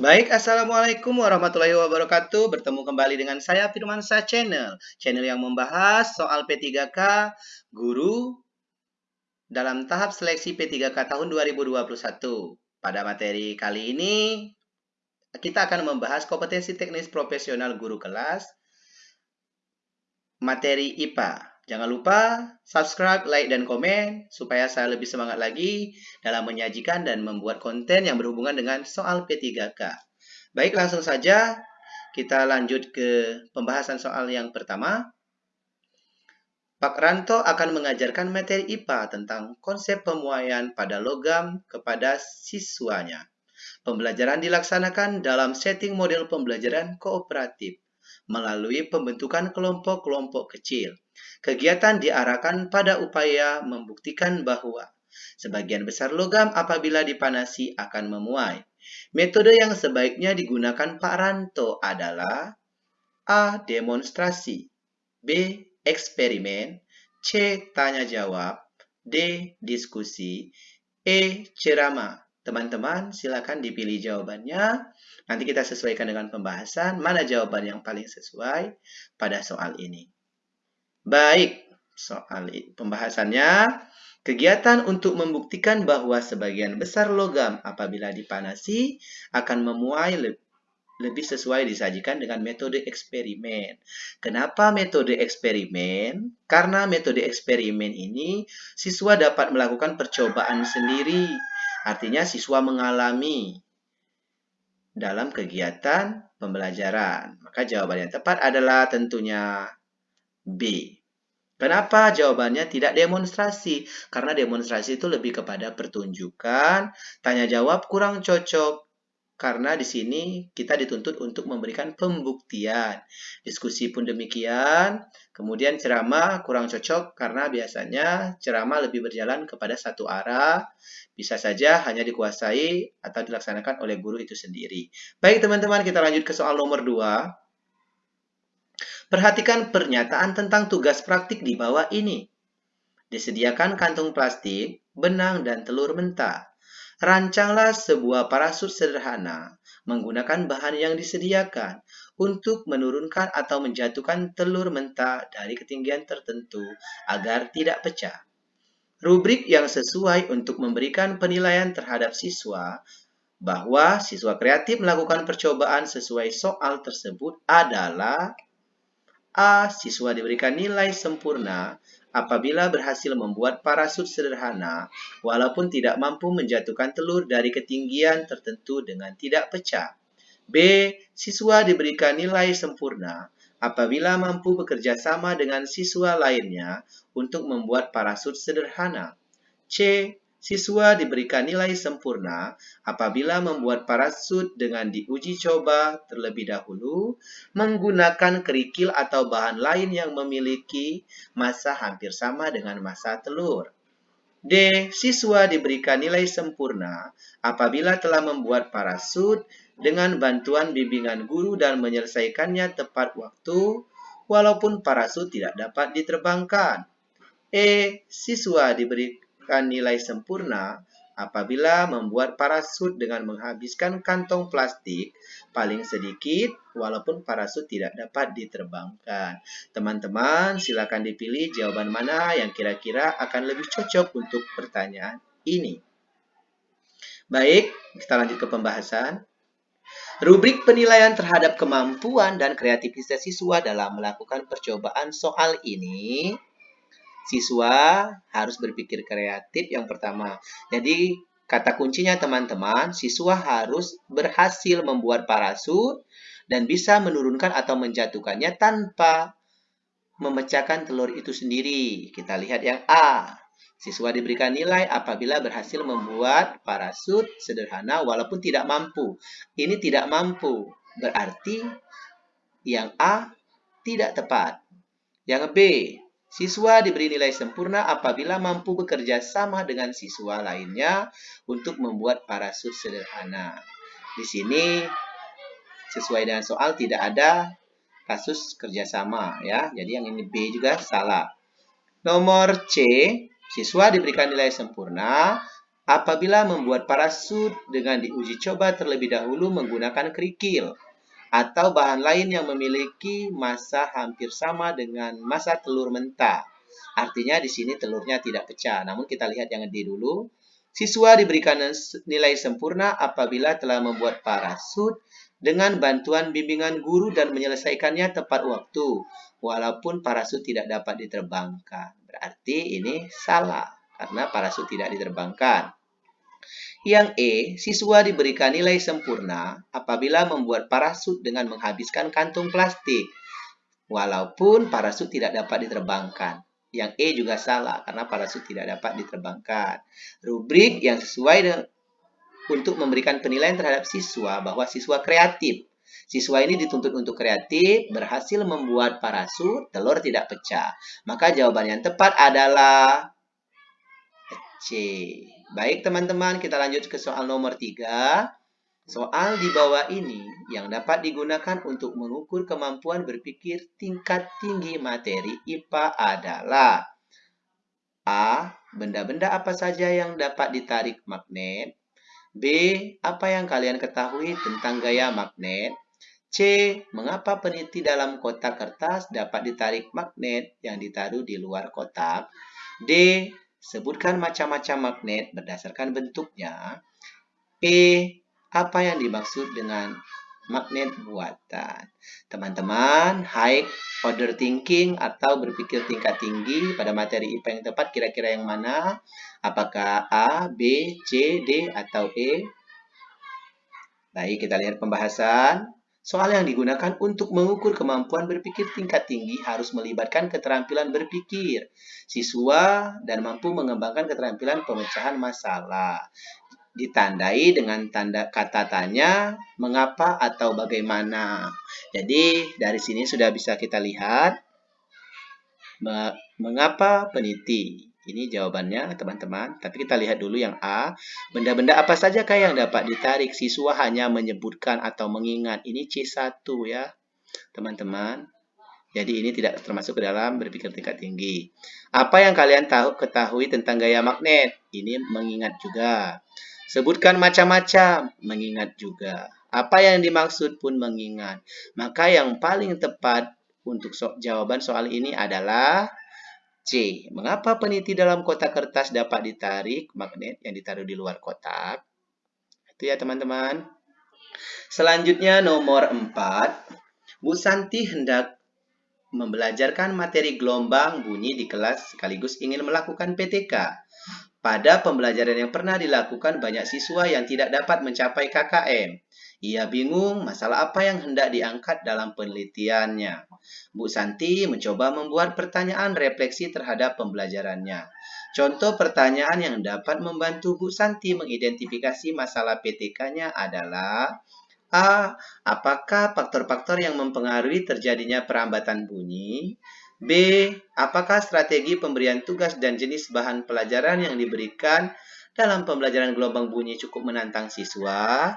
Baik, Assalamualaikum warahmatullahi wabarakatuh. Bertemu kembali dengan saya Firmansa Channel. Channel yang membahas soal P3K Guru dalam tahap seleksi P3K tahun 2021. Pada materi kali ini, kita akan membahas kompetensi teknis profesional guru kelas materi IPA. Jangan lupa subscribe, like, dan komen supaya saya lebih semangat lagi dalam menyajikan dan membuat konten yang berhubungan dengan soal P3K. Baik, langsung saja kita lanjut ke pembahasan soal yang pertama. Pak Ranto akan mengajarkan materi IPA tentang konsep pemuaian pada logam kepada siswanya. Pembelajaran dilaksanakan dalam setting model pembelajaran kooperatif melalui pembentukan kelompok-kelompok kecil. Kegiatan diarahkan pada upaya membuktikan bahwa sebagian besar logam apabila dipanasi akan memuai. Metode yang sebaiknya digunakan Pak Ranto adalah A. Demonstrasi B. Eksperimen C. Tanya jawab D. Diskusi E. Ceramah Teman-teman silakan dipilih jawabannya. Nanti kita sesuaikan dengan pembahasan mana jawaban yang paling sesuai pada soal ini. Baik, soal pembahasannya. Kegiatan untuk membuktikan bahwa sebagian besar logam apabila dipanasi akan memuai lebih sesuai disajikan dengan metode eksperimen. Kenapa metode eksperimen? Karena metode eksperimen ini siswa dapat melakukan percobaan sendiri. Artinya siswa mengalami dalam kegiatan pembelajaran. Maka jawaban yang tepat adalah tentunya B. Kenapa jawabannya tidak demonstrasi? Karena demonstrasi itu lebih kepada pertunjukan, tanya jawab kurang cocok. Karena di sini kita dituntut untuk memberikan pembuktian. Diskusi pun demikian. Kemudian ceramah kurang cocok karena biasanya ceramah lebih berjalan kepada satu arah. Bisa saja hanya dikuasai atau dilaksanakan oleh guru itu sendiri. Baik teman-teman, kita lanjut ke soal nomor 2. Perhatikan pernyataan tentang tugas praktik di bawah ini. Disediakan kantung plastik, benang, dan telur mentah. Rancanglah sebuah parasut sederhana menggunakan bahan yang disediakan untuk menurunkan atau menjatuhkan telur mentah dari ketinggian tertentu agar tidak pecah. Rubrik yang sesuai untuk memberikan penilaian terhadap siswa bahwa siswa kreatif melakukan percobaan sesuai soal tersebut adalah A. Siswa diberikan nilai sempurna apabila berhasil membuat parasut sederhana walaupun tidak mampu menjatuhkan telur dari ketinggian tertentu dengan tidak pecah. B. Siswa diberikan nilai sempurna apabila mampu bekerja sama dengan siswa lainnya untuk membuat parasut sederhana. C. Siswa diberikan nilai sempurna apabila membuat parasut dengan diuji coba terlebih dahulu menggunakan kerikil atau bahan lain yang memiliki massa hampir sama dengan massa telur. D. Siswa diberikan nilai sempurna apabila telah membuat parasut dengan bantuan bimbingan guru dan menyelesaikannya tepat waktu walaupun parasut tidak dapat diterbangkan. E. Siswa diberi mendapatkan nilai sempurna apabila membuat parasut dengan menghabiskan kantong plastik paling sedikit walaupun parasut tidak dapat diterbangkan. Teman-teman silakan dipilih jawaban mana yang kira-kira akan lebih cocok untuk pertanyaan ini. Baik, kita lanjut ke pembahasan. Rubrik penilaian terhadap kemampuan dan kreativitas siswa dalam melakukan percobaan soal ini siswa harus berpikir kreatif yang pertama. Jadi kata kuncinya teman-teman, siswa harus berhasil membuat parasut dan bisa menurunkan atau menjatuhkannya tanpa memecahkan telur itu sendiri. Kita lihat yang A. Siswa diberikan nilai apabila berhasil membuat parasut sederhana walaupun tidak mampu. Ini tidak mampu, berarti yang A tidak tepat. Yang B, Siswa diberi nilai sempurna apabila mampu bekerja sama dengan siswa lainnya untuk membuat parasut sederhana. Di sini sesuai dengan soal tidak ada kasus kerjasama ya. Jadi yang ini B juga salah. Nomor C, siswa diberikan nilai sempurna apabila membuat parasut dengan diuji coba terlebih dahulu menggunakan kerikil atau bahan lain yang memiliki masa hampir sama dengan masa telur mentah. Artinya di sini telurnya tidak pecah. Namun kita lihat yang D dulu. Siswa diberikan nilai sempurna apabila telah membuat parasut dengan bantuan bimbingan guru dan menyelesaikannya tepat waktu, walaupun parasut tidak dapat diterbangkan. Berarti ini salah, karena parasut tidak diterbangkan. Yang E, siswa diberikan nilai sempurna apabila membuat parasut dengan menghabiskan kantung plastik, walaupun parasut tidak dapat diterbangkan. Yang E juga salah karena parasut tidak dapat diterbangkan. Rubrik yang sesuai dengan untuk memberikan penilaian terhadap siswa bahwa siswa kreatif. Siswa ini dituntut untuk kreatif, berhasil membuat parasut, telur tidak pecah. Maka jawaban yang tepat adalah C. Baik teman-teman, kita lanjut ke soal nomor 3. Soal di bawah ini yang dapat digunakan untuk mengukur kemampuan berpikir tingkat tinggi materi IPA adalah A. Benda-benda apa saja yang dapat ditarik magnet B. Apa yang kalian ketahui tentang gaya magnet C. Mengapa peniti dalam kotak kertas dapat ditarik magnet yang ditaruh di luar kotak D. Sebutkan macam-macam magnet berdasarkan bentuknya E apa yang dimaksud dengan magnet buatan. Teman-teman, high order thinking atau berpikir tingkat tinggi pada materi IPA yang tepat kira-kira yang mana? Apakah A, B, C, D, atau E? Baik, kita lihat pembahasan. Soal yang digunakan untuk mengukur kemampuan berpikir tingkat tinggi harus melibatkan keterampilan berpikir siswa dan mampu mengembangkan keterampilan pemecahan masalah ditandai dengan tanda kata tanya, mengapa atau bagaimana. Jadi dari sini sudah bisa kita lihat mengapa peniti. Ini jawabannya teman-teman. Tapi kita lihat dulu yang A. Benda-benda apa saja kah yang dapat ditarik? Siswa hanya menyebutkan atau mengingat. Ini C1 ya teman-teman. Jadi ini tidak termasuk ke dalam berpikir tingkat tinggi. Apa yang kalian tahu ketahui tentang gaya magnet? Ini mengingat juga. Sebutkan macam-macam, mengingat juga. Apa yang dimaksud pun mengingat. Maka yang paling tepat untuk so jawaban soal ini adalah C. Mengapa peniti dalam kotak kertas dapat ditarik magnet yang ditaruh di luar kotak? Itu ya teman-teman. Selanjutnya nomor 4. Bu Santi hendak membelajarkan materi gelombang bunyi di kelas sekaligus ingin melakukan PTK. Pada pembelajaran yang pernah dilakukan banyak siswa yang tidak dapat mencapai KKM. Ia bingung masalah apa yang hendak diangkat dalam penelitiannya. Bu Santi mencoba membuat pertanyaan refleksi terhadap pembelajarannya. Contoh pertanyaan yang dapat membantu Bu Santi mengidentifikasi masalah PTK-nya adalah A. Apakah faktor-faktor yang mempengaruhi terjadinya perambatan bunyi? B. Apakah strategi pemberian tugas dan jenis bahan pelajaran yang diberikan dalam pembelajaran gelombang bunyi cukup menantang siswa?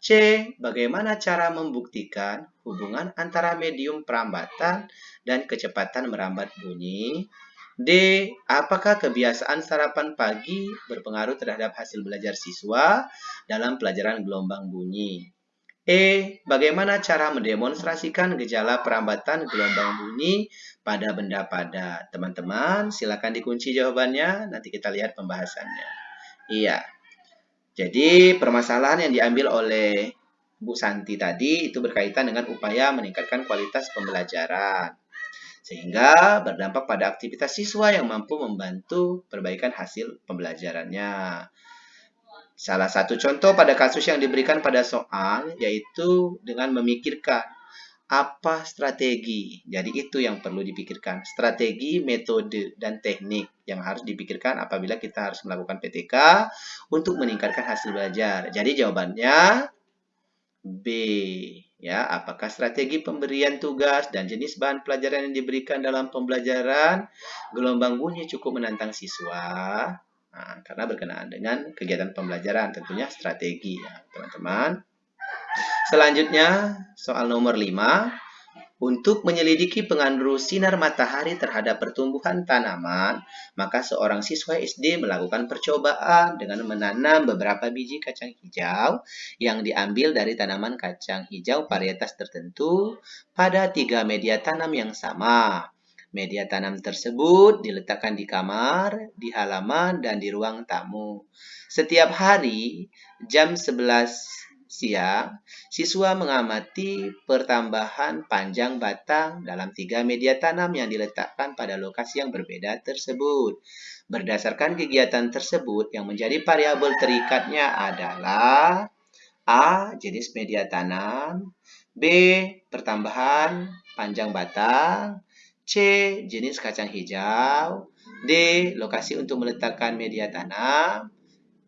C. Bagaimana cara membuktikan hubungan antara medium perambatan dan kecepatan merambat bunyi? D. Apakah kebiasaan sarapan pagi berpengaruh terhadap hasil belajar siswa dalam pelajaran gelombang bunyi? E. Bagaimana cara mendemonstrasikan gejala perambatan gelombang bunyi pada benda padat? Teman-teman, silakan dikunci jawabannya. Nanti kita lihat pembahasannya. Iya. Jadi, permasalahan yang diambil oleh Bu Santi tadi itu berkaitan dengan upaya meningkatkan kualitas pembelajaran. Sehingga berdampak pada aktivitas siswa yang mampu membantu perbaikan hasil pembelajarannya. Salah satu contoh pada kasus yang diberikan pada soal yaitu dengan memikirkan apa strategi. Jadi itu yang perlu dipikirkan. Strategi, metode, dan teknik yang harus dipikirkan apabila kita harus melakukan PTK untuk meningkatkan hasil belajar. Jadi jawabannya B. Ya, apakah strategi pemberian tugas dan jenis bahan pelajaran yang diberikan dalam pembelajaran gelombang bunyi cukup menantang siswa? Nah, karena berkenaan dengan kegiatan pembelajaran tentunya strategi ya, teman-teman. Selanjutnya, soal nomor 5. Untuk menyelidiki pengaruh sinar matahari terhadap pertumbuhan tanaman, maka seorang siswa SD melakukan percobaan dengan menanam beberapa biji kacang hijau yang diambil dari tanaman kacang hijau varietas tertentu pada tiga media tanam yang sama. Media tanam tersebut diletakkan di kamar, di halaman, dan di ruang tamu. Setiap hari, jam 11 siang, siswa mengamati pertambahan panjang batang dalam tiga media tanam yang diletakkan pada lokasi yang berbeda tersebut. Berdasarkan kegiatan tersebut, yang menjadi variabel terikatnya adalah A. Jenis media tanam B. Pertambahan panjang batang C. Jenis kacang hijau D. Lokasi untuk meletakkan media tanam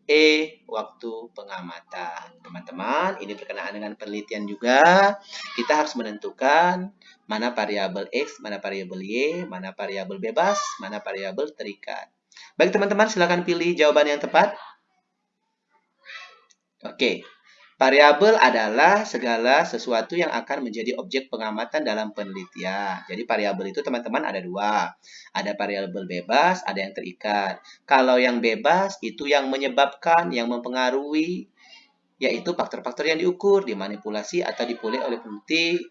E. Waktu pengamatan. Teman-teman, ini berkenaan dengan penelitian juga. Kita harus menentukan mana variabel X, mana variabel Y, mana variabel bebas, mana variabel terikat. Baik teman-teman, silakan pilih jawaban yang tepat. Oke, Variabel adalah segala sesuatu yang akan menjadi objek pengamatan dalam penelitian. Jadi variabel itu teman-teman ada dua. Ada variabel bebas, ada yang terikat. Kalau yang bebas itu yang menyebabkan, yang mempengaruhi, yaitu faktor-faktor yang diukur, dimanipulasi atau dipulih oleh peneliti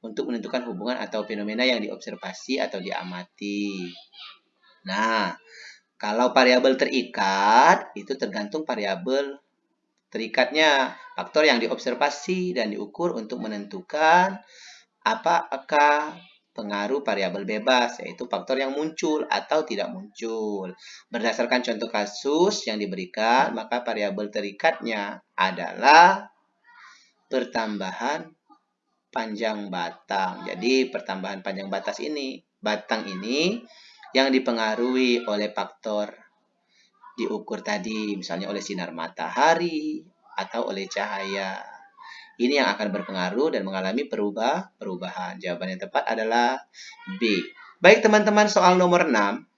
untuk menentukan hubungan atau fenomena yang diobservasi atau diamati. Nah, kalau variabel terikat, itu tergantung variabel Terikatnya faktor yang diobservasi dan diukur untuk menentukan apakah pengaruh variabel bebas, yaitu faktor yang muncul atau tidak muncul. Berdasarkan contoh kasus yang diberikan, maka variabel terikatnya adalah pertambahan panjang batang. Jadi pertambahan panjang batas ini, batang ini yang dipengaruhi oleh faktor diukur tadi, misalnya oleh sinar matahari atau oleh cahaya. Ini yang akan berpengaruh dan mengalami perubah perubahan. Jawaban yang tepat adalah B. Baik teman-teman, soal nomor 6.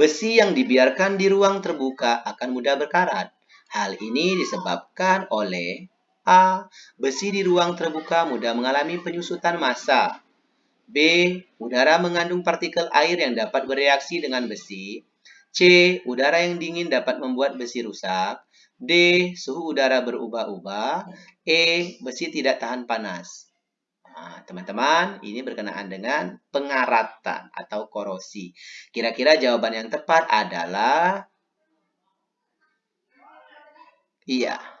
Besi yang dibiarkan di ruang terbuka akan mudah berkarat. Hal ini disebabkan oleh A. Besi di ruang terbuka mudah mengalami penyusutan massa. B. Udara mengandung partikel air yang dapat bereaksi dengan besi. C. Udara yang dingin dapat membuat besi rusak. D. Suhu udara berubah-ubah. E. Besi tidak tahan panas. Nah, teman-teman, nah, ini berkenaan dengan pengaratan atau korosi. Kira-kira jawaban yang tepat adalah Iya.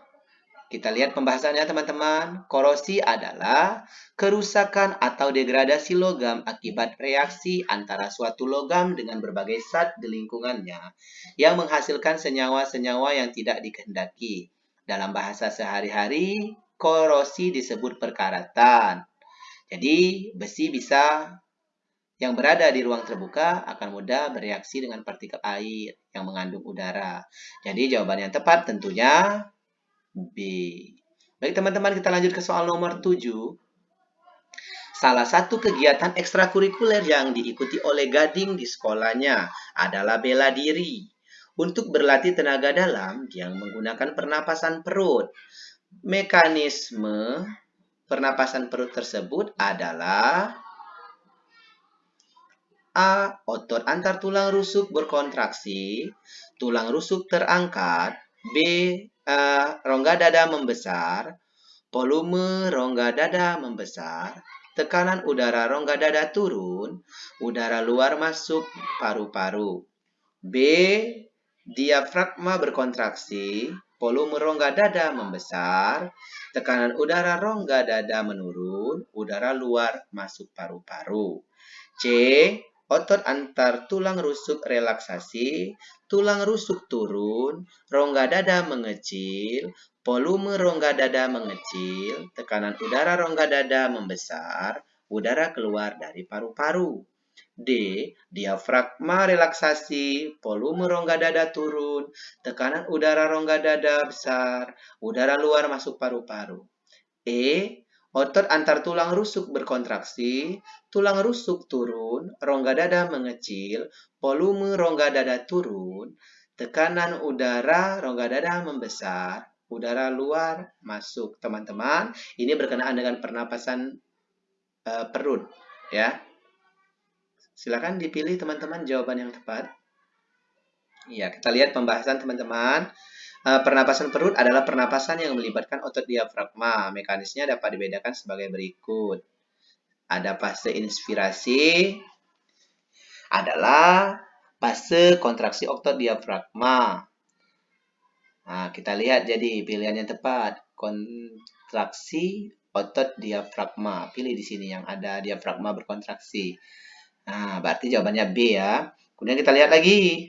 Kita lihat pembahasannya teman-teman. Korosi adalah kerusakan atau degradasi logam akibat reaksi antara suatu logam dengan berbagai zat di lingkungannya yang menghasilkan senyawa-senyawa yang tidak dikehendaki. Dalam bahasa sehari-hari, korosi disebut perkaratan. Jadi, besi bisa yang berada di ruang terbuka akan mudah bereaksi dengan partikel air yang mengandung udara. Jadi jawaban yang tepat tentunya B. Baik teman-teman, kita lanjut ke soal nomor 7. Salah satu kegiatan ekstrakurikuler yang diikuti oleh Gading di sekolahnya adalah bela diri. Untuk berlatih tenaga dalam, yang menggunakan pernapasan perut. Mekanisme pernapasan perut tersebut adalah A. Otot antar tulang rusuk berkontraksi, tulang rusuk terangkat. B uh, rongga dada membesar, volume rongga dada membesar, tekanan udara rongga dada turun, udara luar masuk paru-paru. B. Diafragma berkontraksi, volume rongga dada membesar, tekanan udara rongga dada menurun, udara luar masuk paru-paru. C. Otot antar tulang rusuk relaksasi, tulang rusuk turun, rongga dada mengecil, volume rongga dada mengecil, tekanan udara rongga dada membesar, udara keluar dari paru-paru. D. Diafragma relaksasi, volume rongga dada turun, tekanan udara rongga dada besar, udara luar masuk paru-paru. E. Otot antar tulang rusuk berkontraksi, tulang rusuk turun, rongga dada mengecil, volume rongga dada turun, tekanan udara rongga dada membesar, udara luar masuk. Teman-teman, ini berkenaan dengan pernapasan uh, perut, ya. Silakan dipilih teman-teman jawaban yang tepat. Ya, kita lihat pembahasan teman-teman. Uh, pernapasan perut adalah pernapasan yang melibatkan otot diafragma. Mekanisnya dapat dibedakan sebagai berikut. Ada fase inspirasi, adalah fase kontraksi otot diafragma. Nah, kita lihat jadi pilihan yang tepat. Kontraksi otot diafragma. Pilih di sini yang ada diafragma berkontraksi. Nah, berarti jawabannya B ya. Kemudian kita lihat lagi.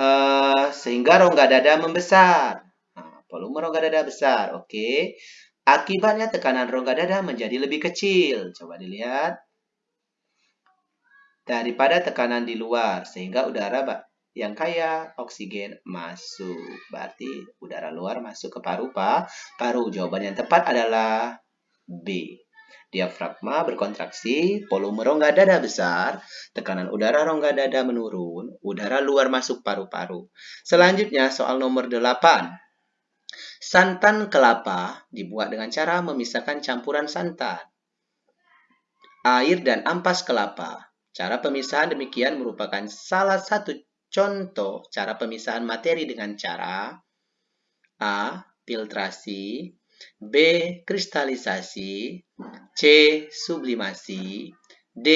Uh, sehingga rongga dada membesar. Nah, volume rongga dada besar. Oke. Akibatnya tekanan rongga dada menjadi lebih kecil. Coba dilihat daripada tekanan di luar sehingga udara yang kaya oksigen masuk. Berarti udara luar masuk ke paru pa, paru. Jawaban yang tepat adalah B. Diafragma berkontraksi, volume rongga dada besar, tekanan udara rongga dada menurun, udara luar masuk paru-paru. Selanjutnya soal nomor 8. Santan kelapa dibuat dengan cara memisahkan campuran santan, air dan ampas kelapa Cara pemisahan demikian merupakan salah satu contoh cara pemisahan materi dengan cara A. Filtrasi B. Kristalisasi C. Sublimasi D.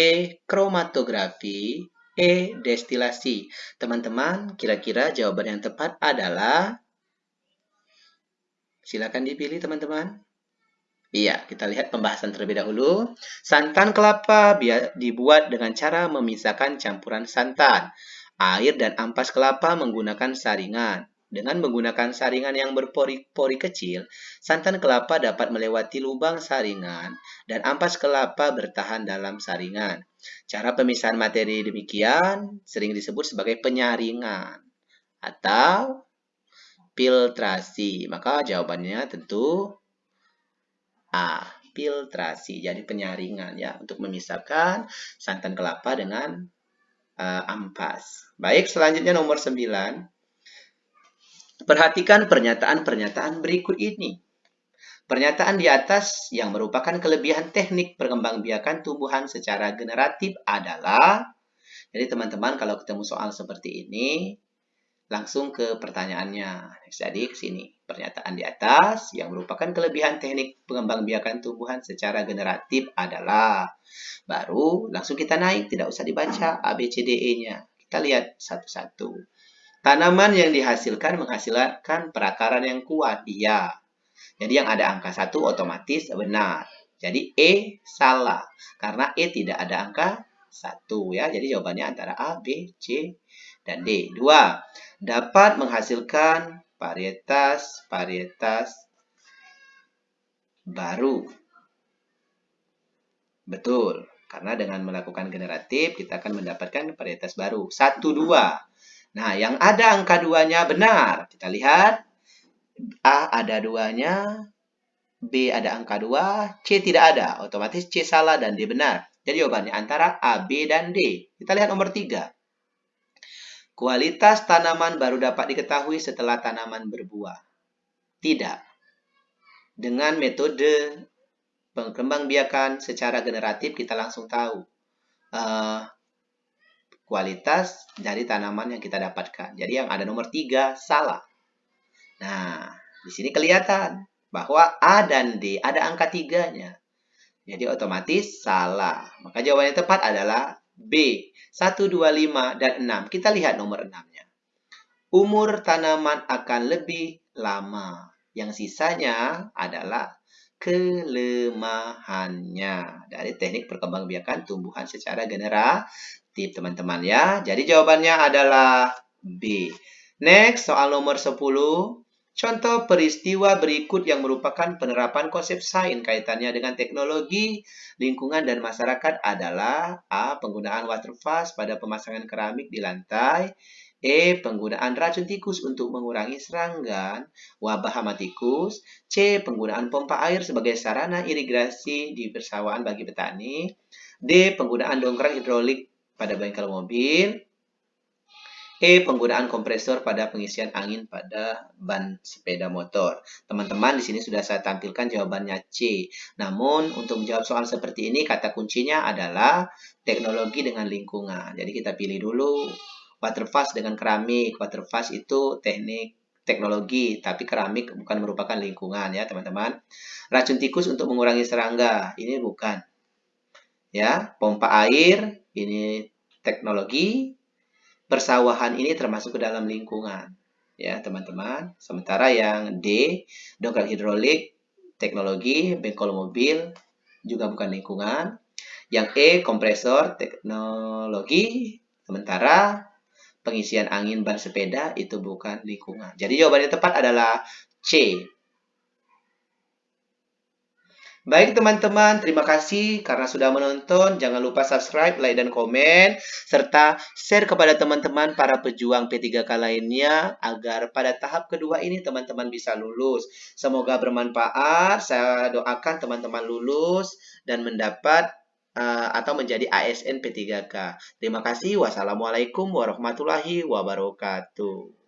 Kromatografi E. Destilasi Teman-teman, kira-kira jawaban yang tepat adalah Silakan dipilih teman-teman. Iya, kita lihat pembahasan terlebih dahulu. Santan kelapa dibuat dengan cara memisahkan campuran santan. Air dan ampas kelapa menggunakan saringan. Dengan menggunakan saringan yang berpori-pori kecil, santan kelapa dapat melewati lubang saringan dan ampas kelapa bertahan dalam saringan. Cara pemisahan materi demikian sering disebut sebagai penyaringan atau filtrasi. Maka jawabannya tentu A. Filtrasi, jadi penyaringan ya untuk memisahkan santan kelapa dengan uh, ampas. Baik, selanjutnya nomor 9. Perhatikan pernyataan-pernyataan berikut ini. Pernyataan di atas yang merupakan kelebihan teknik perkembangbiakan tumbuhan secara generatif adalah jadi teman-teman kalau ketemu soal seperti ini langsung ke pertanyaannya. Jadi ke sini. Pernyataan di atas yang merupakan kelebihan teknik pengembangbiakan tumbuhan secara generatif adalah baru langsung kita naik, tidak usah dibaca A, B, C, D, E-nya. Kita lihat satu-satu. Tanaman yang dihasilkan menghasilkan perakaran yang kuat. Iya. Jadi yang ada angka satu otomatis benar. Jadi E salah. Karena E tidak ada angka satu ya. Jadi jawabannya antara A, B, C, dan D. Dua, dapat menghasilkan varietas-varietas baru. Betul, karena dengan melakukan generatif kita akan mendapatkan varietas baru. Satu, dua. Nah, yang ada angka duanya benar. Kita lihat, A ada duanya, B ada angka dua, C tidak ada. Otomatis C salah dan D benar. Jadi jawabannya antara A, B, dan D. Kita lihat nomor tiga. Kualitas tanaman baru dapat diketahui setelah tanaman berbuah. Tidak. Dengan metode pengembangbiakan secara generatif kita langsung tahu uh, kualitas dari tanaman yang kita dapatkan. Jadi yang ada nomor tiga salah. Nah, di sini kelihatan bahwa A dan D ada angka tiganya. Jadi otomatis salah. Maka jawabannya tepat adalah B. 1, 2, 5, dan 6. Kita lihat nomor 6-nya. Umur tanaman akan lebih lama. Yang sisanya adalah kelemahannya. Dari teknik perkembangbiakan tumbuhan secara generatif, teman-teman ya. Jadi jawabannya adalah B. Next, soal nomor 10. Contoh peristiwa berikut yang merupakan penerapan konsep sains kaitannya dengan teknologi, lingkungan, dan masyarakat adalah A. Penggunaan water fast pada pemasangan keramik di lantai E. Penggunaan racun tikus untuk mengurangi serangga wabah hama tikus C. Penggunaan pompa air sebagai sarana irigasi di persawahan bagi petani D. Penggunaan dongkrak hidrolik pada bengkel mobil E. Penggunaan kompresor pada pengisian angin pada ban sepeda motor. Teman-teman, di sini sudah saya tampilkan jawabannya C. Namun, untuk menjawab soal seperti ini, kata kuncinya adalah teknologi dengan lingkungan. Jadi, kita pilih dulu water fast dengan keramik. Water fast itu teknik teknologi, tapi keramik bukan merupakan lingkungan ya, teman-teman. Racun tikus untuk mengurangi serangga, ini bukan. Ya, pompa air, ini teknologi, persawahan ini termasuk ke dalam lingkungan. Ya, teman-teman. Sementara yang D, dongkrak hidrolik, teknologi, bengkol mobil, juga bukan lingkungan. Yang E, kompresor, teknologi. Sementara pengisian angin ban sepeda itu bukan lingkungan. Jadi jawaban yang tepat adalah C. Baik teman-teman, terima kasih karena sudah menonton. Jangan lupa subscribe, like, dan komen. Serta share kepada teman-teman para pejuang P3K lainnya agar pada tahap kedua ini teman-teman bisa lulus. Semoga bermanfaat. Saya doakan teman-teman lulus dan mendapat uh, atau menjadi ASN P3K. Terima kasih. Wassalamualaikum warahmatullahi wabarakatuh.